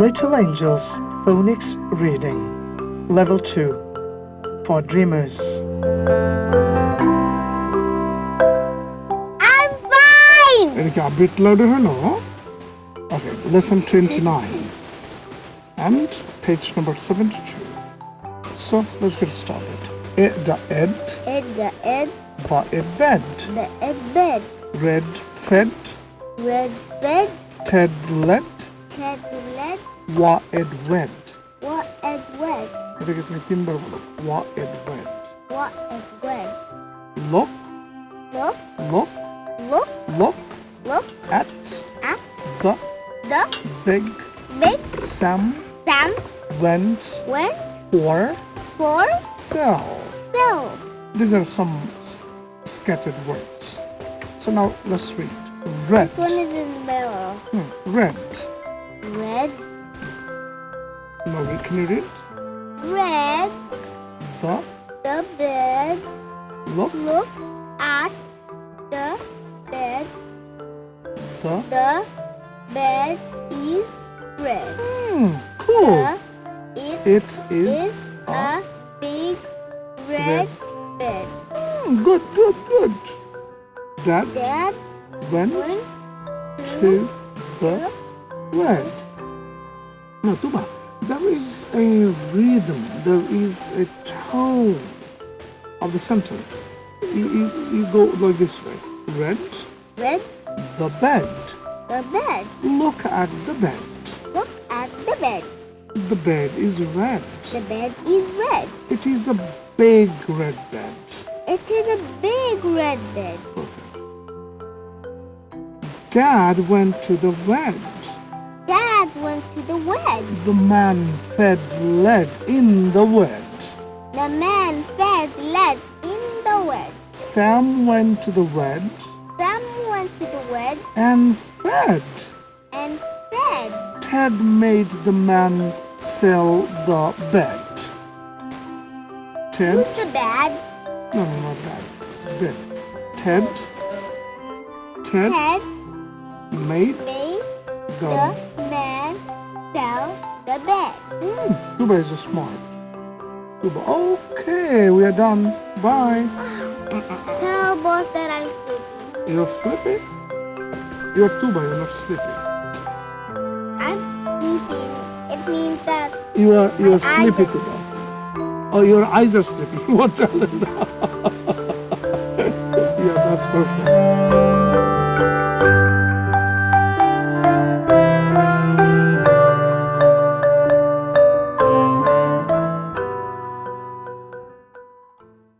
Little Angels Phonics Reading Level 2 for Dreamers I'm fine! Erika, a bit louder, hello? Okay, lesson 29 and page number 72. So, let's get started. E the ed. E the ed. Ba e bed. The e bed. Red fed. Red fed. Ted let. ted led, wa ed wed. what ed wed, এটাকে তুমি তিনবার বলো wa ed wed. what ed wed. Look, Look, look, look, look look at at the the big big Sam Sam went went for for sell. sale. These are some s- scattered words. So now let's read. Red. This one is in the middle. Hmm, red. Red, Now we can read? red, The the bed, look look at the bed. the The bed is red. hmm, cool. The, it It is is a a big red red bed. hmm, good, good, good. Dad Dad went went to the red. Now, Tuba, there is a rhythm, there is a tone of the sentence. You, you, you go like this way. Red, red the bed. the bed. Look at the bed. Look at the bed. The bed is red. The bed is red. It is a big red bed. It is a big red bed. Perfect. Dad went to the red. Dad went to the wed. The man fed lead in the wed. The man fed lead in the wed. Sam went to the wed Sam went to the wed and fed. and fed. Ted made the man sell the bed. Ted? Who's the bad? No, no, not that. It's bed. Ted? Ted Ted made made the. the the bed. Hmm, Tuba is a smart. Tuba. Okay, we are done. Bye. Tell boss that I'm sleepy. You're sleepy? You're Tuba, you're not sleepy. I'm sleeping. It means that You are you're sleepy, Tuba. Oh, your eyes are sleepy. You want to tell them yeah, that's perfect.